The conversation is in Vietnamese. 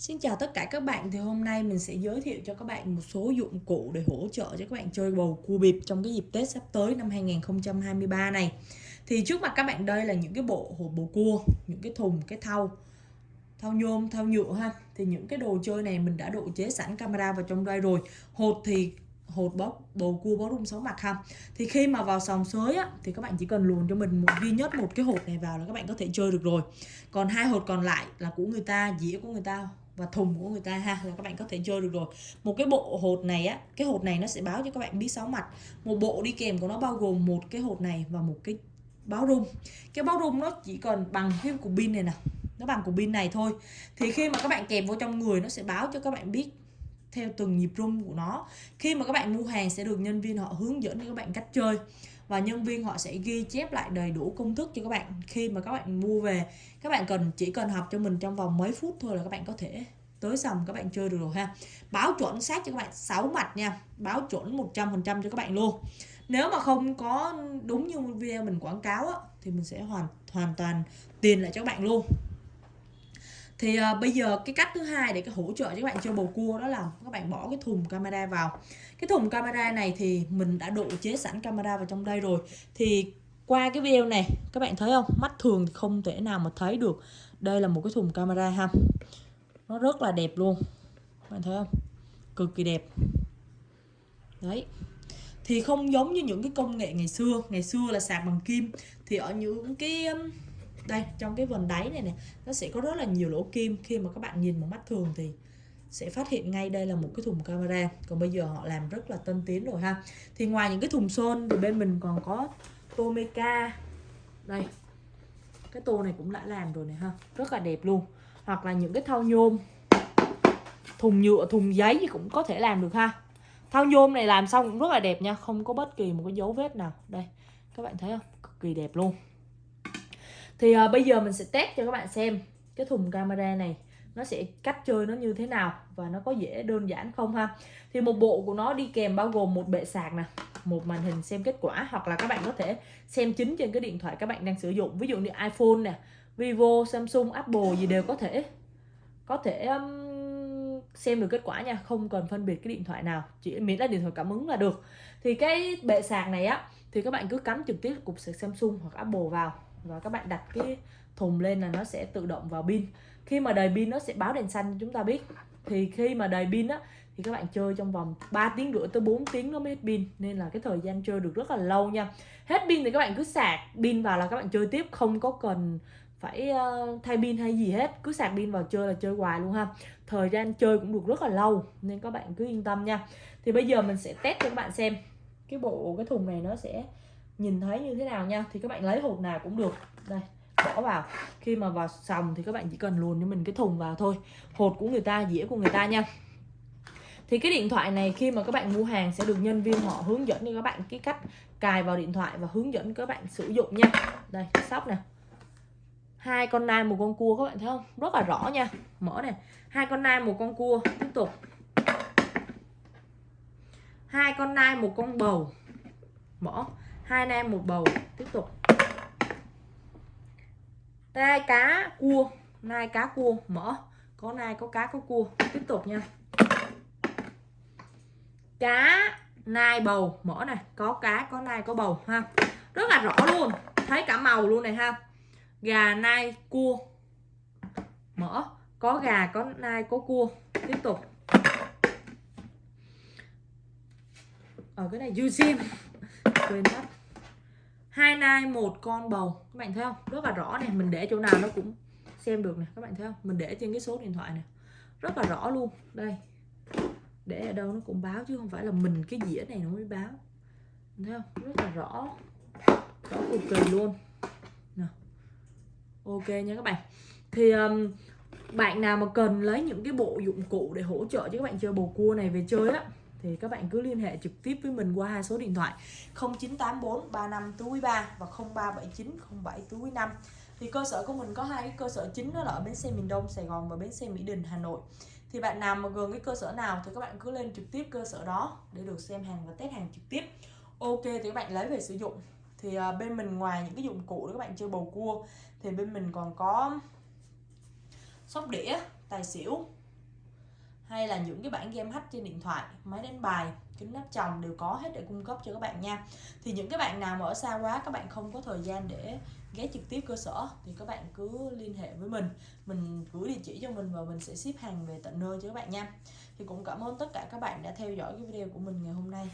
Xin chào tất cả các bạn thì hôm nay mình sẽ giới thiệu cho các bạn một số dụng cụ để hỗ trợ cho các bạn chơi bầu cua bịp trong cái dịp Tết sắp tới năm 2023 này. Thì trước mặt các bạn đây là những cái bộ hộp bầu cua, những cái thùng, cái thau, thau nhôm, thau nhựa ha. Thì những cái đồ chơi này mình đã độ chế sẵn camera vào trong đây rồi. Hột thì hột bó bầu cua bó rung sáu mặt ha thì khi mà vào sòng sới á thì các bạn chỉ cần luồn cho mình một duy nhất một cái hột này vào là các bạn có thể chơi được rồi còn hai hột còn lại là của người ta dĩa của người ta và thùng của người ta ha, là các bạn có thể chơi được rồi. Một cái bộ hột này á, cái hột này nó sẽ báo cho các bạn biết sáu mặt. Một bộ đi kèm của nó bao gồm một cái hột này và một cái báo rung. Cái báo rung nó chỉ cần bằng cái cục pin này nè, nó bằng cục pin này thôi. Thì khi mà các bạn kèm vô trong người, nó sẽ báo cho các bạn biết theo từng nhịp rung của nó. Khi mà các bạn mua hàng sẽ được nhân viên họ hướng dẫn cho các bạn cách chơi và nhân viên họ sẽ ghi chép lại đầy đủ công thức cho các bạn khi mà các bạn mua về. Các bạn cần chỉ cần học cho mình trong vòng mấy phút thôi là các bạn có thể tới sòng các bạn chơi được rồi ha. Báo chuẩn xác cho các bạn 6 mặt nha. Báo chuẩn 100% cho các bạn luôn. Nếu mà không có đúng như video mình quảng cáo á, thì mình sẽ hoàn hoàn toàn tiền lại cho các bạn luôn thì uh, bây giờ cái cách thứ hai để cái hỗ trợ cho các bạn chơi bầu cua đó là các bạn bỏ cái thùng camera vào. Cái thùng camera này thì mình đã độ chế sẵn camera vào trong đây rồi. Thì qua cái video này các bạn thấy không? Mắt thường thì không thể nào mà thấy được. Đây là một cái thùng camera ha. Nó rất là đẹp luôn. Các bạn thấy không? Cực kỳ đẹp. Đấy. Thì không giống như những cái công nghệ ngày xưa. Ngày xưa là sạc bằng kim. Thì ở những cái đây, trong cái vần đáy này này nó sẽ có rất là nhiều lỗ kim. Khi mà các bạn nhìn bằng mắt thường thì sẽ phát hiện ngay đây là một cái thùng camera. Còn bây giờ họ làm rất là tân tiến rồi ha. Thì ngoài những cái thùng sơn thì bên mình còn có Tomeca đây, cái tô này cũng đã làm rồi này ha. Rất là đẹp luôn. Hoặc là những cái thau nhôm. Thùng nhựa, thùng giấy thì cũng có thể làm được ha. Thau nhôm này làm xong cũng rất là đẹp nha, không có bất kỳ một cái dấu vết nào. Đây, các bạn thấy không? Cực kỳ đẹp luôn thì uh, bây giờ mình sẽ test cho các bạn xem cái thùng camera này nó sẽ cách chơi nó như thế nào và nó có dễ đơn giản không ha? Thì một bộ của nó đi kèm bao gồm một bệ sạc nè một màn hình xem kết quả hoặc là các bạn có thể xem chính trên cái điện thoại các bạn đang sử dụng. Ví dụ như iPhone nè Vivo Samsung Apple gì đều có thể có thể um, xem được kết quả nha không cần phân biệt cái điện thoại nào chỉ miễn là điện thoại cảm ứng là được. Thì cái bệ sạc này á thì các bạn cứ cắm trực tiếp cục sạc Samsung hoặc Apple vào và các bạn đặt cái thùng lên là nó sẽ tự động vào pin. Khi mà đầy pin nó sẽ báo đèn xanh cho chúng ta biết. Thì khi mà đầy pin á, thì các bạn chơi trong vòng 3 tiếng rưỡi tới 4 tiếng nó mới hết pin. Nên là cái thời gian chơi được rất là lâu nha. Hết pin thì các bạn cứ sạc pin vào là các bạn chơi tiếp. Không có cần phải ờ, thay pin hay gì hết. Cứ sạc pin vào chơi là chơi hoài luôn ha. Thời gian chơi cũng được rất là lâu, nên các bạn cứ yên tâm nha. Thì bây giờ mình sẽ test cho các bạn xem. Cái bộ, cái thùng này nó sẽ nhìn thấy như thế nào nha, thì các bạn lấy hộp nào cũng được. Đây, bỏ vào. Khi mà vào sòng thì các bạn chỉ cần luồn cho mình cái thùng vào thôi. Hột của người ta, dĩa của người ta nha. Thì cái điện thoại này khi mà các bạn mua hàng sẽ được nhân viên họ hướng dẫn cho các bạn cái cách cài vào điện thoại và hướng dẫn các bạn sử dụng nha. Đây sóc nè. Hai con nai một con cua, các bạn thấy không? Rất là rõ nha. Mở này hai con nai một con cua. Tiếp tục. Hai con nai một con bầu. Mở hai nai một bầu. Tiếp tục. Nai cá cua. Nai cá cua. Mở. Có nai, có cá, có cua. Tiếp tục nha. Cá nai bầu. Mở này. Có cá, có nai, có bầu, ha. Rất là rõ luôn. Thấy cả màu luôn này ha. Gà nai cua. Mở. Có gà, có nai, có cua. Tiếp tục. Ở cái này, Eugene. Quên mất hai nai một con bầu. Các bạn thấy không? Rất là rõ này mình để chỗ nào nó cũng xem được này các bạn thấy không? Mình để trên cái số điện thoại này rất là rõ luôn. Đây. Để ở đâu nó cũng báo chứ không phải là mình cái dĩa này nó mới báo. Thấy không? Rất là rõ. Rõ cực kỳ luôn. Nào. ok nha các bạn. Thì um, bạn nào mà cần lấy những cái bộ dụng cụ để hỗ trợ cho các bạn chơi bầu cua này về chơi á thì các bạn cứ liên hệ trực tiếp với mình qua hai số điện thoại 0984 35 3 và 0379 07 5 thì cơ sở của mình có hai cái cơ sở chính, đó là ở bến xe miền Đông, Sài Gòn và bến xe Mỹ Đình, Hà Nội. Thì bạn nào mà gần cái cơ sở nào thì các bạn cứ lên trực tiếp cơ sở đó để được xem hàng và test hàng trực tiếp. Ok, thì các bạn lấy về sử dụng. Thì à, bên mình ngoài những cái dụng cụ để các bạn chơi bầu cua, thì bên mình còn có sóc đĩa, tài xỉu hay là những cái bản game hack trên điện thoại, máy đánh bài, kính áp tròng đều có hết để cung cấp cho các bạn nha. Thì những cái bạn nào mà ở xa quá, các bạn không có thời gian để ghé trực tiếp cơ sở, thì các bạn cứ liên hệ với mình. Mình gửi địa chỉ cho mình và mình sẽ ship hàng về tận nơi cho các bạn nha. Thì cũng cảm ơn tất cả các bạn đã theo dõi cái video của mình ngày hôm nay.